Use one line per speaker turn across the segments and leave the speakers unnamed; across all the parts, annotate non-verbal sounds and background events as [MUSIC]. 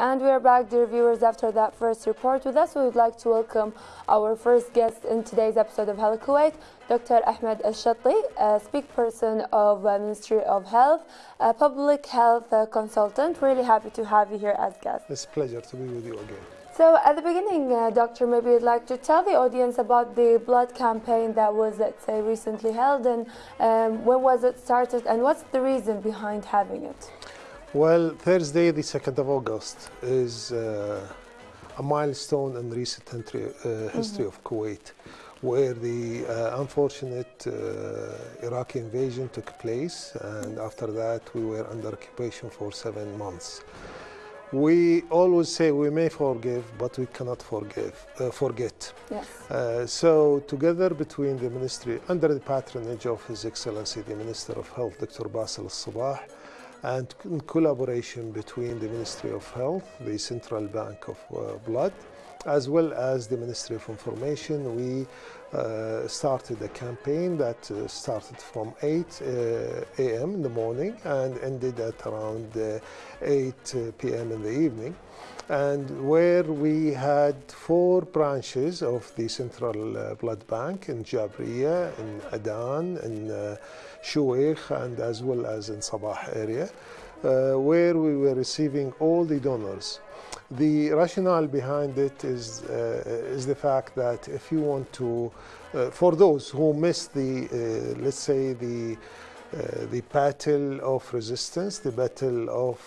And we are back, dear viewers, after that first report. With us, we would like to welcome our first guest in today's episode of Health Kuwait, Dr. Ahmed Al-Shatti, a speakperson of uh, Ministry of Health, a public health uh, consultant. Really happy to have you here as guest.
It's a pleasure to be with you again.
So at the beginning, uh, Doctor, maybe you'd like to tell the audience about the blood campaign that was, let's say, recently held and um, when was it started and what's the reason behind having it?
Well, Thursday, the 2nd of August, is uh, a milestone in recent history, uh, history of Kuwait, where the uh, unfortunate uh, Iraqi invasion took place, and after that, we were under occupation for seven months. We always say we may forgive, but we cannot forgive, uh, forget.
Yes.
Uh, so together between the ministry, under the patronage of His Excellency the Minister of Health, Dr. Basil Sabah, and in collaboration between the Ministry of Health, the Central Bank of uh, Blood, as well as the Ministry of Information, we uh, started a campaign that uh, started from 8 uh, a.m. in the morning and ended at around uh, 8 uh, p.m. in the evening. And where we had four branches of the Central uh, Blood Bank in Jabriya, in Adan, in uh, and as well as in Sabah area, where we were receiving all the donors. The rationale behind it is, uh, is the fact that if you want to, uh, for those who missed the, uh, let's say, the, the battle of resistance, the battle of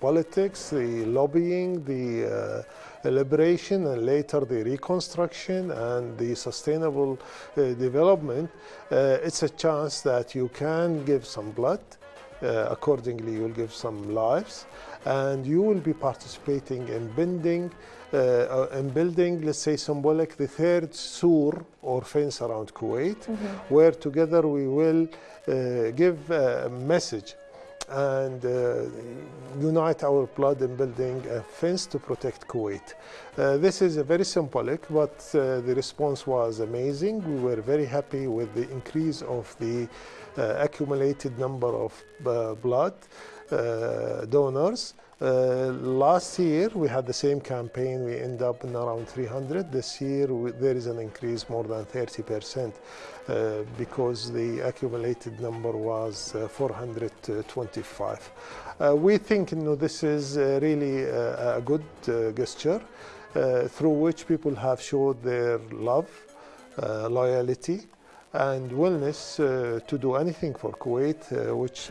politics, the lobbying, the liberation and later the reconstruction and the sustainable uh, development, uh, it's a chance that you can give some blood. Uh, accordingly, you will give some lives and you will be participating in bending uh, in building, let's say, symbolic, the third sur or fence around Kuwait, mm -hmm. where together we will uh, give a message and uh, unite our blood in building a fence to protect Kuwait. Uh, this is a very symbolic, but uh, the response was amazing. We were very happy with the increase of the uh, accumulated number of blood. Uh, donors. Uh, last year we had the same campaign. We end up in around 300. This year we, there is an increase more than 30 percent uh, because the accumulated number was uh, 425. Uh, we think you know, this is uh, really a good gesture through which people have showed their love, loyalty, and willingness to do anything for Kuwait, which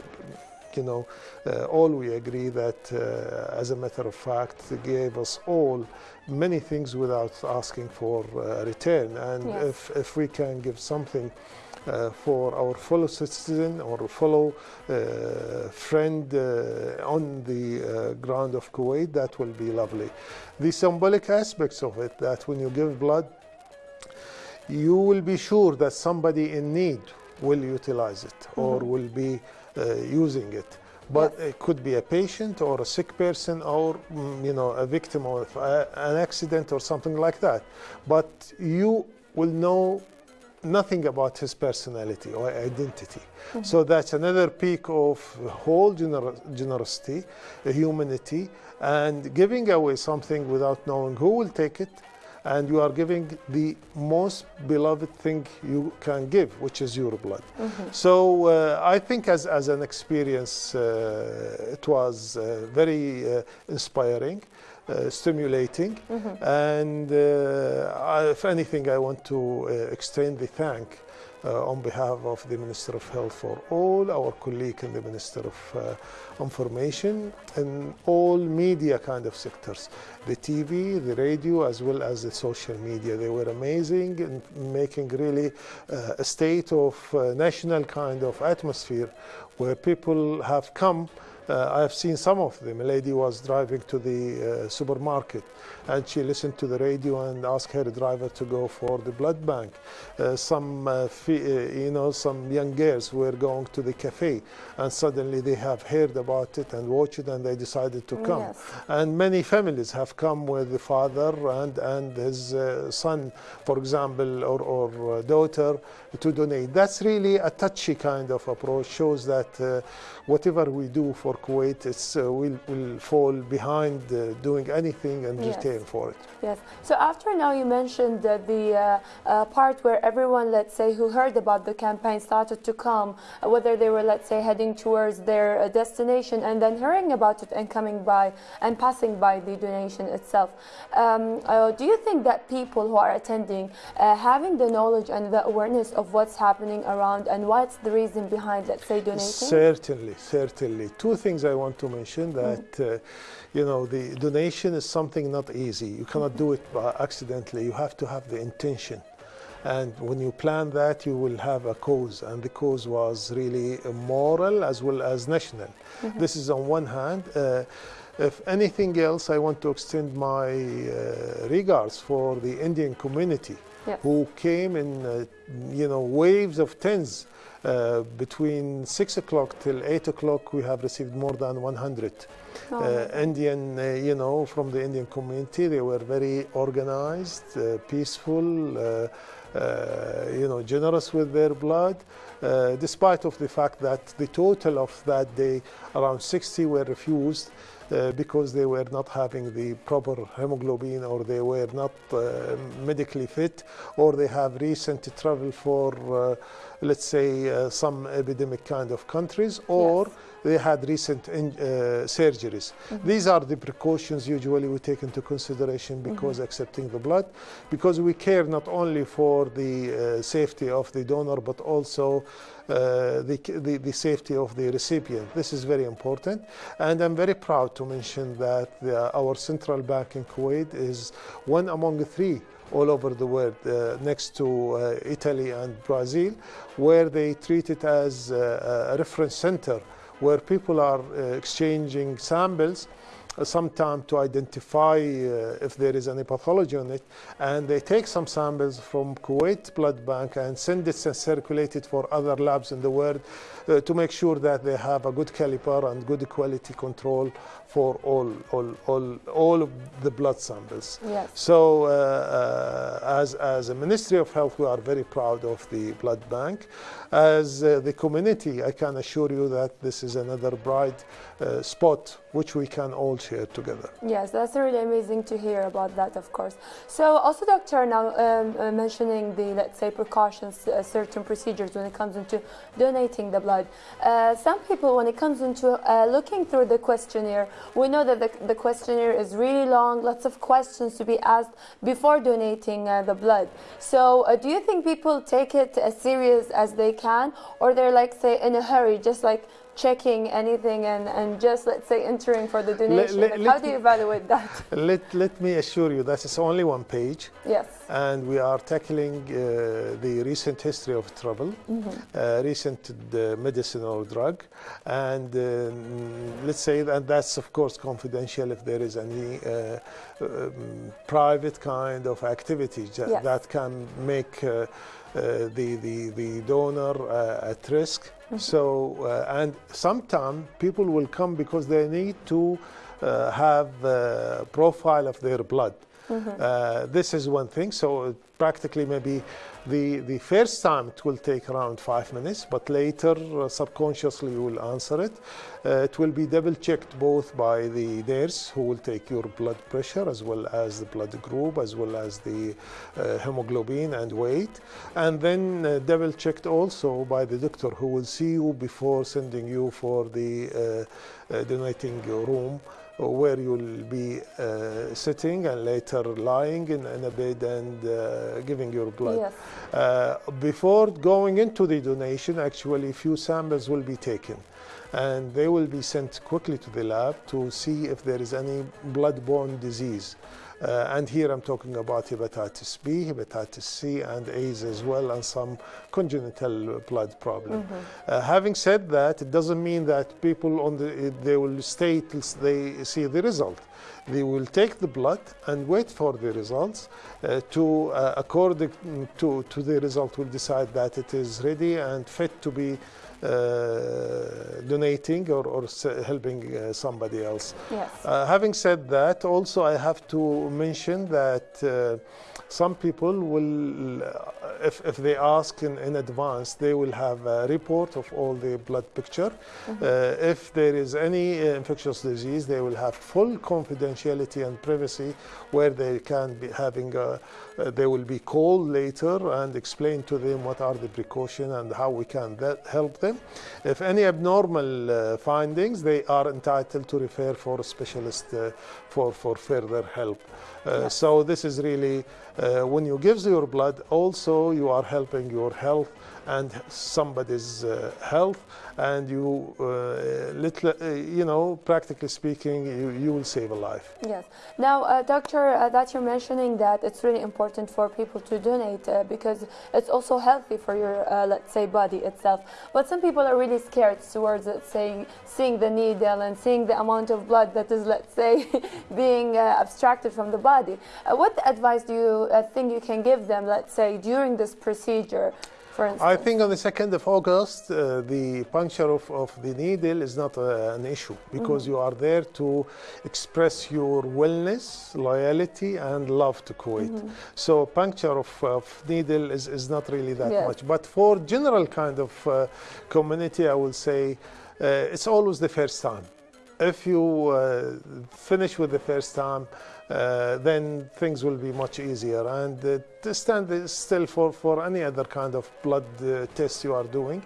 you know, uh, all we agree that, uh, as a matter of fact, gave us all many things without asking for uh, return. And yes. if, if we can give something uh, for our fellow citizen or fellow uh, friend uh, on the ground of Kuwait, that will be lovely. The symbolic aspects of it, that when you give blood, you will be sure that somebody in need will utilize it mm -hmm. or mm-hmm. will be using it. But yes. it could be a patient or a sick person or, mm, you know, a victim of an accident or something like that. But you will know nothing about his personality or identity. Mm -hmm. So that's another peak of whole gener generosity, humanity, and giving away something without knowing who will take it, and you are giving the most beloved thing you can give, which is your blood. Mm -hmm. So uh, I think as, as an experience, uh, it was uh, very uh, inspiring. Uh, stimulating mm -hmm. and uh, I, if anything I want to extend the thank uh, on behalf of the Minister of Health for all our colleagues in the Minister of uh, Information and all media kind of sectors, the TV, the radio, as well as the social media. They were amazing in making really uh, a state of uh, national kind of atmosphere where people have come uh, I have seen some of them. A lady was driving to the uh, supermarket and she listened to the radio and asked her driver to go for the blood bank. Uh, some, uh, uh, you know, some young girls were going to the cafe and suddenly they have heard about it and watched it and they decided to come. Yes. And many families have come with the father and, and his uh, son, for example, or, or daughter to donate. That's really a touchy kind of approach, shows that whatever we do for Kuwait it's, uh, will, will fall behind uh, doing anything and
Yes.
for it.
Yes. So after now, you mentioned that the uh, uh, part where everyone, let's say, who heard about the campaign started to come, uh, whether they were, let's say, heading towards their uh, destination and then hearing about it and coming by and passing by the donation itself. Um, do you think that people who are attending, uh, having the knowledge and the awareness of what's happening around and what's the reason behind, let's say, donating?
Certainly, certainly. Two things I want to mention that, uh, you know, the donation is something not easy. You cannot do it by accidentally. You have to have the intention. And when you plan that, you will have a cause. And the cause was really moral as well as national. This is on one hand. Uh, if anything else, I want to extend my uh, regards for the Indian community who came in, uh, you know, waves of tens. Uh, between six o'clock till eight o'clock, we have received more than 100
Oh,
uh, Indian, uh, you know, from the Indian community. They were very organized, uh, peaceful, uh, uh, you know, generous with their blood. Uh, despite of the fact that the total of that day, around 60 were refused uh, because they were not having the proper hemoglobin or they were not uh, medically fit or they have recent travel for, uh, let's say, uh, some epidemic kind of countries or
Yes.
they had recent in, uh, surgeries. These are the precautions usually we take into consideration because accepting the blood, because we care not only for the uh, safety of the donor but also the, the, the safety of the recipient. This is very important. And I'm very proud to mention that the, our central bank in Kuwait is one among three all over the world, uh, next to uh, Italy and Brazil, where they treat it as uh, a reference center where people are uh, exchanging samples uh, sometime to identify uh, if there is any pathology on it. And they take some samples from Kuwait Blood Bank and send it and circulate it for other labs in the world uh, to make sure that they have a good caliber and good quality control for all, all, all, all of the blood samples.
Yes.
So, uh, uh, as, as a Ministry of Health, we are very proud of the blood bank. As uh, the community, I can assure you that this is another bright uh, spot which we can all share together.
Yes, that's really amazing to hear about that, of course. So, also, Doctor, now um, uh, mentioning the, let's say, precautions, uh, certain procedures when it comes into donating the blood. Uh, some people, when it comes into uh, looking through the questionnaire, we know that the, the questionnaire is really long, lots of questions to be asked before donating uh, the blood. So, uh, do you think people take it as serious as they can, or they're like, say, in a hurry, just like checking anything and, and just let's say entering for the donation
let-
Like,
let
how do you evaluate that [LAUGHS]
Let, let me assure you that it's only one page.
yes
and we are tackling uh, the recent history of trouble, uh, recent uh, medicine or drug, and um, let's say that that's of course confidential if there is any uh, um, private kind of activity
Yes.
that can make uh, uh, the, the, the donor uh, at risk. So, uh, and sometimes people will come because they need to uh, have a profile of their blood. Uh, this is one thing. So practically maybe the, the first time it will take around five minutes, but later uh, subconsciously you will answer it. Uh, it will be double checked both by the nurse who will take your blood pressure as well as the blood group as well as the uh, hemoglobin and weight. And then uh, double checked also by the doctor who will see you before sending you for the uh, uh, donating room where you'll be uh, sitting and later lying in, in a bed and uh, giving your blood.
yes
Uh, before going into the donation, actually, few samples will be taken. And they will be sent quickly to the lab to see if there is any blood-borne disease. Uh, and here I'm talking about hepatitis B, hepatitis C, and AIDS as well, and some congenital blood problem. Uh, having said that, it doesn't mean that people on the they will stay till they see the result. They will take the blood and wait for the results. Uh, to uh, according to to the result, will decide that it is ready and fit to be uh, donating or, or s- helping uh, somebody else.
yes
Uh, having said that, also I have to mention that uh, some people will, uh, if, if they ask in, in advance, they will have a report of all the blood picture. Uh, if there is any uh, infectious disease, they will have full confidentiality and privacy where they can be having a, uh, they will be called later and explain to them what are the precautions and how we can that help them. If any abnormal uh, findings, they are entitled to refer for a specialist uh, for, for further help. Uh, So this is really, uh, when you give your blood, also you are helping your health and somebody's uh, health and you, uh, little, uh, you know, practically speaking, you, you will save a life.
Yes. Now, uh, doctor, uh, that you're mentioning that it's really important for people to donate uh, because it's also healthy for your, uh, let's say, body itself. But some people are really scared towards, let's say, seeing the needle and seeing the amount of blood that is, let's say, [LAUGHS] being uh, abstracted from the body. Uh, what advice do you uh, think you can give them, let's say, during this procedure? For instance?
I think on the 2nd of August, uh, the puncture of, of the needle is not uh, an issue because you are there to express your wellness, loyalty, and love to Kuwait. So puncture of, of needle is, is not really that
Yes.
much. But for general kind of uh, community, I will say uh, it's always the first time. If you uh, finish with the first time, uh, then things will be much easier. And uh, to stand still for, for any other kind of blood uh, test you are doing.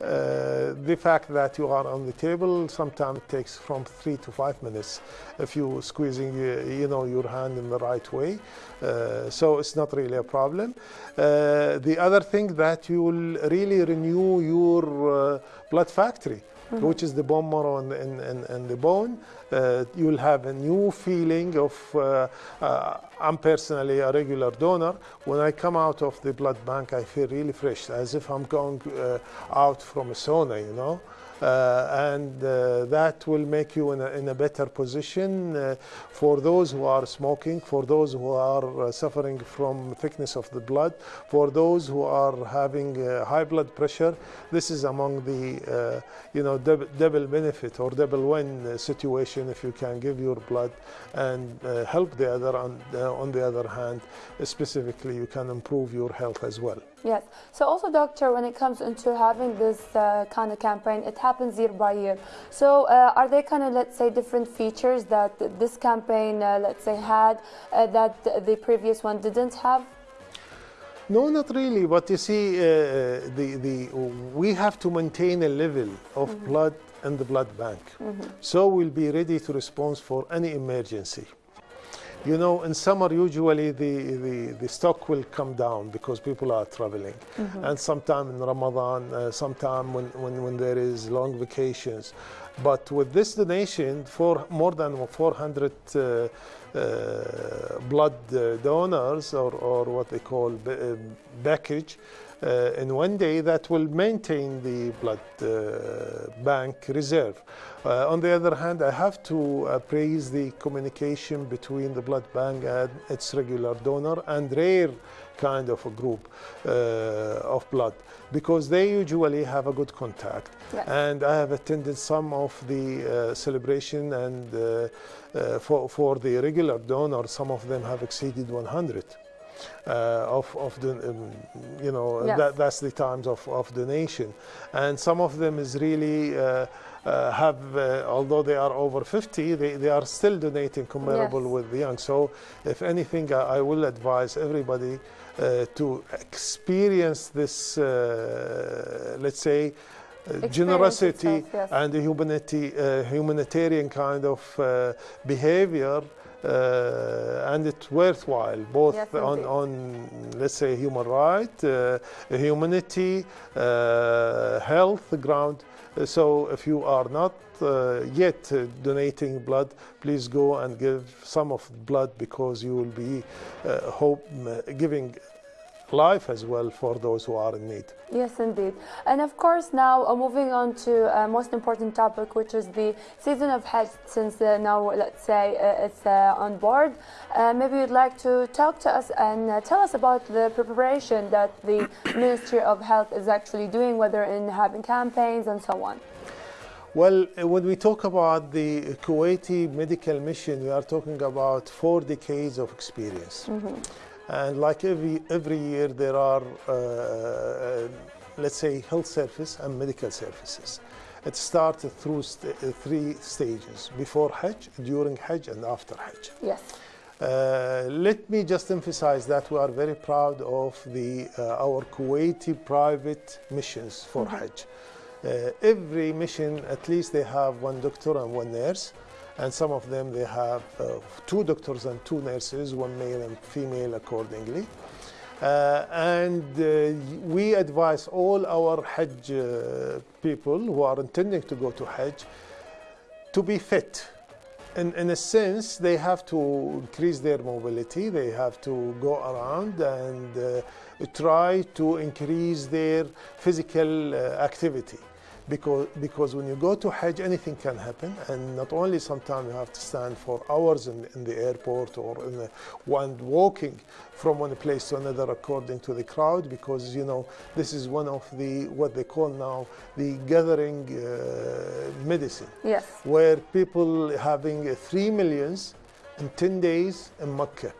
Uh, the fact that you are on the table sometimes takes from three to five minutes if you squeezing uh, you know your hand in the right way. Uh, so it's not really a problem. Uh, the other thing that you will really renew your uh, blood factory which is the bone marrow and, and, and, and the bone. Uh, you'll have a new feeling of, uh, uh, I'm personally a regular donor. When I come out of the blood bank, I feel really fresh, as if I'm going uh, out from a sauna, you know. Uh, and uh, that will make you in a, in a better position uh, for those who are smoking, for those who are uh, suffering from thickness of the blood, for those who are having uh, high blood pressure. This is among the uh, you know double, double benefit or double win situation if you can give your blood and help the other. On, on the other hand, specifically, you can improve your health as well.
Yes. So also, doctor, when it comes into having this uh, kind of campaign, it happens year by year. So uh, are there kind of, let's say, different features that this campaign, uh, let's say, had uh, that the previous one didn't have?
No, not really. But you see, uh, the, the, we have to maintain a level of blood in the blood bank. So we'll be ready to respond for any emergency. You know, in summer, usually the, the, the stock will come down because people are traveling. And sometime in Ramadan, uh, sometime when, when, when there is long vacations. But with this donation, for more than 400 uh, uh, blood uh, donors, or, or what they call ba- uh, package, uh, in one day that will maintain the blood uh, bank reserve. Uh, on the other hand, I have to uh, praise the communication between the blood bank and its regular donor and rare kind of a group uh, of blood because they usually have a good contact. And I have attended some of the uh, celebration and uh, uh, for, for the regular donor, some of them have exceeded 100 uh, of, of the, um, you know,
Yes.
that, that's the times of, of donation. And some of them is really, uh, uh, have, uh, although they are over 50, they, they are still donating comparable
Yes.
with the young. So if anything, I, I will advise everybody uh, to experience this, uh, let's say, uh, generosity
itself, yes.
and the humanity, uh, humanitarian kind of uh, behavior uh, and it's worthwhile both
Yes,
on, on let's say human right uh, humanity uh, health ground. So if you are not uh, yet uh, donating blood please go and give some of blood because you will be uh, hope giving life as well for those who are in need
Yes, indeed. And of course, now uh, moving on to a most important topic, which is the season of Hajj, since uh, now, let's say, uh, it's uh, on board. Uh, maybe you'd like to talk to us and uh, tell us about the preparation that the [COUGHS] Ministry of Health is actually doing, whether in having campaigns and so on.
Well, uh, when we talk about the Kuwaiti medical mission, we are talking about four decades of experience. And like every, every year, there are, uh, uh, let's say, health service and medical services. It starts through st- uh, three stages before Hajj, during Hajj, and after Hajj.
Yes.
Uh, let me just emphasize that we are very proud of the, uh, our Kuwaiti private missions for Hajj. Uh, every mission, at least they have one doctor and one nurse, and some of them they have uh, two doctors and two nurses, one male and female accordingly. Uh, and uh, we advise all our Hajj uh, people who are intending to go to Hajj to be fit. In, in a sense, they have to increase their mobility, they have to go around and uh, try to increase their physical uh, activity. Because, because when you go to Hajj, anything can happen, and not only sometimes you have to stand for hours in, in the airport or in the, one walking from one place to another according to the crowd, because you know this is one of the what they call now the gathering uh, medicine
Yes.
where people having 3 millions in 10 days in Mecca.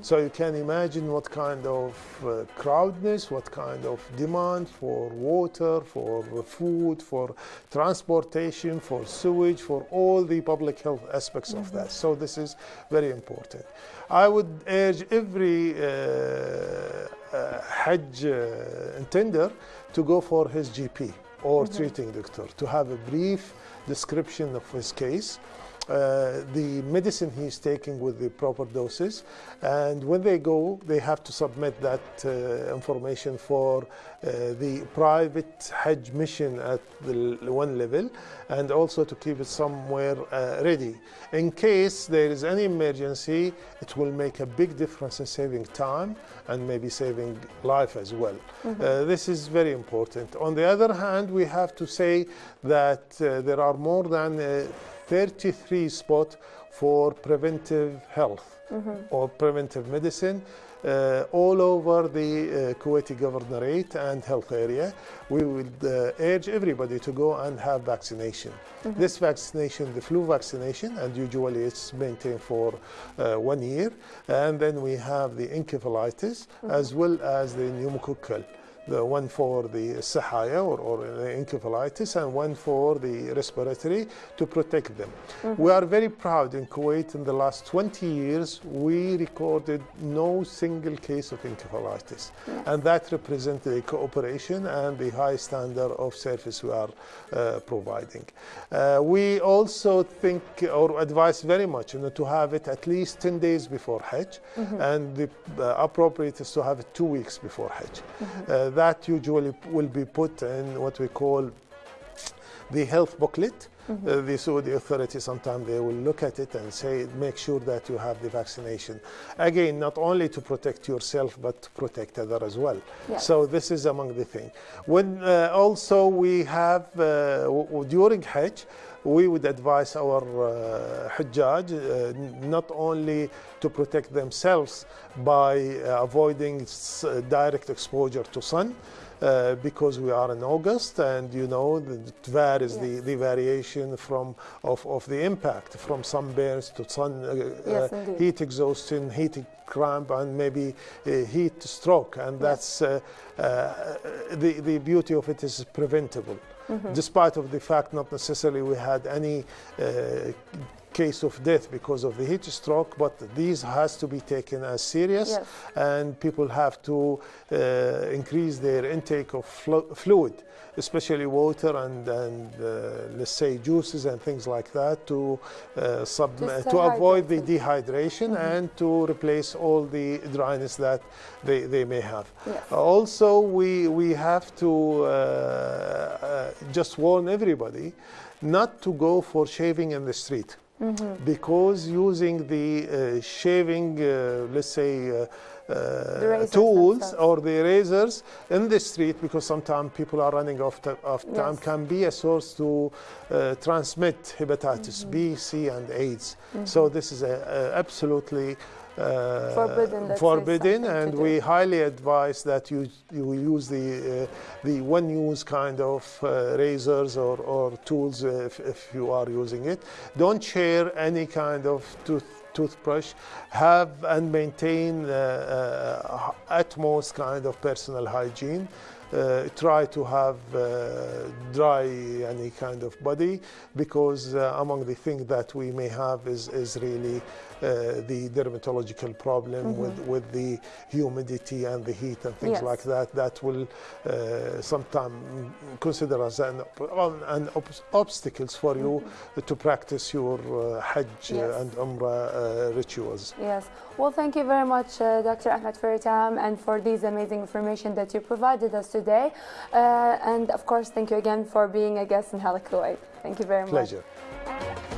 So you can imagine what kind of uh, crowdness, what kind of demand for water, for food, for transportation, for sewage, for all the public health aspects of that. So this is very important. I would urge every uh, uh, Hajj uh, intender to go for his GP or treating doctor to have a brief description of his case uh, the medicine he's taking with the proper doses. And when they go, they have to submit that uh, information for uh, the private Hajj mission at the one level and also to keep it somewhere uh, ready. In case there is any emergency, it will make a big difference in saving time and maybe saving life as well. Uh, this is very important. On the other hand, we have to say that there are more than uh, 33 spots for preventive health or preventive medicine uh, all over the uh, Kuwaiti governorate and health area. We would uh, urge everybody to go and have vaccination. This vaccination, the flu vaccination, and usually it's maintained for uh, one year. And then we have the encephalitis as well as the pneumococcal the one for the Sahaya or, or the encephalitis and one for the respiratory to protect them. We are very proud in Kuwait in the last 20 years we recorded no single case of encephalitis and that represents the cooperation and the high standard of service we are uh, providing. Uh, we also think or advise very much you know, to have it at least 10 days before Hajj and the uh, appropriate is to have it two weeks before Hajj. Uh, that usually will be put in what we call the health booklet. Uh, the Saudi authority sometimes they will look at it and say, make sure that you have the vaccination. Again, not only to protect yourself, but to protect other as well.
Yes.
So this is among the things. When uh, also we have uh, during Hajj, we would advise our uh, Hajjaj uh, not only to protect themselves by uh, avoiding uh, direct exposure to sun, uh, because we are in August and you know the, it varies the,
Yes.
the variation from of, of the impact from sunburns to sun uh,
Yes,
uh, heat exhaustion, heat cramp, and maybe uh, heat stroke, and that's uh, uh, the the beauty of it is preventable.
Mm-hmm.
Despite of the fact not necessarily we had any uh, case of death because of the heat stroke, but these has to be taken as serious,
Yes.
and people have to uh, increase their intake of flu- fluid, especially water and, and uh, let's say juices and things like that to uh, sub-
To
avoid the dehydration and to replace all the dryness that they, they may have.
Yes.
Also, we, we have to uh, uh, just warn everybody not to go for shaving in the street
Mm-hmm.
because using the uh, shaving, uh, let's say, uh, uh, tools or the razors in the street because sometimes people are running off t- of time can be a source to uh, transmit hepatitis B, C, and AIDS. So this is a, a absolutely uh,
Forbidden,
forbidden, and we highly advise that you you use the uh, the one-use kind of uh, razors or, or tools if, if you are using it. Don't share any kind of tooth toothbrush, have and maintain uh, uh, utmost kind of personal hygiene. Uh, try to have uh, dry any kind of body because uh, among the things that we may have is, is really uh, the dermatological problem with, with the humidity and the heat and things
Yes.
like that that will uh, sometimes consider as an, op- an ob- obstacles for you to practice your uh, Hajj
Yes.
and Umrah uh, rituals.
Yes. Well, thank you very much, uh, Dr. Ahmed, for your time and for these amazing information that you provided us today. Uh, and of course, thank you again for being a guest in Kuwait. Thank you very much.
Pleasure.